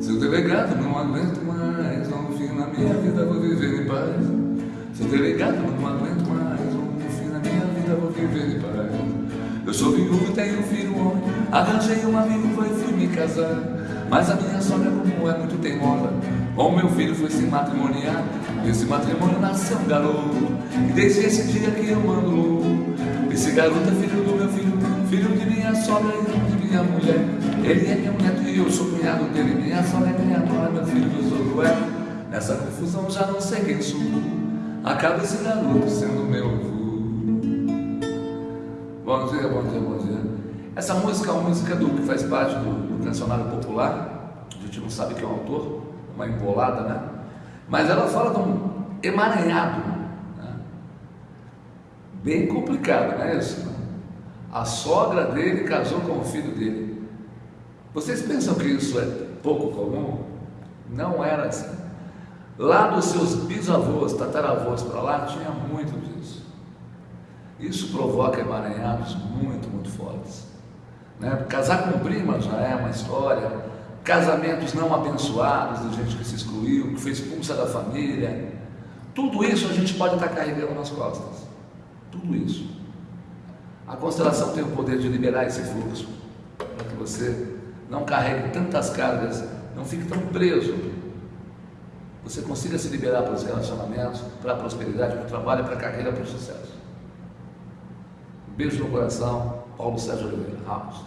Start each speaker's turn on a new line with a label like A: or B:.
A: Seu delegado, não aguento mais, no fim na minha vida vou viver em paz. Seu delegado, não aguento mais, no fim na minha vida vou viver em paz. Eu sou viúvo, tenho um filho homem, arranjei uma viúva e fui me casar. Mas a minha sogra, como é muito teimosa, com meu filho foi se matrimoniar. Desse matrimônio nasceu um garoto, e desde esse dia que eu mando louco. Esse garoto é filho do meu filho, filho de minha sogra e de minha mulher. Ele é meu neto e eu sou nora, meu filho do sogro é. Nessa confusão já não sei quem sou. Acaba esse garoto sendo meu avô. Bom dia, bom dia, bom dia. Essa música é uma música do que faz parte do, do cancionário popular. A gente não sabe quem é o autor, uma embolada, né? Mas ela fala de um emaranhado, né? bem complicado, não é isso? A sogra dele casou com o filho dele. Vocês pensam que isso é pouco comum? Não era assim. Lá dos seus bisavós, tataravós para lá, tinha muito disso. Isso provoca emaranhados muito, muito fortes. Né? Casar com prima já é uma história. Casamentos não abençoados, de gente que se excluiu, que foi expulsa da família. Tudo isso a gente pode estar carregando nas costas. Tudo isso. A constelação tem o poder de liberar esse fluxo para que você não carregue tantas cargas, não fique tão preso. Você consiga se liberar para os relacionamentos, para a prosperidade, para o trabalho, para a carreira, para o sucesso. Um beijo no coração, Paulo Sérgio Oliveira Ramos.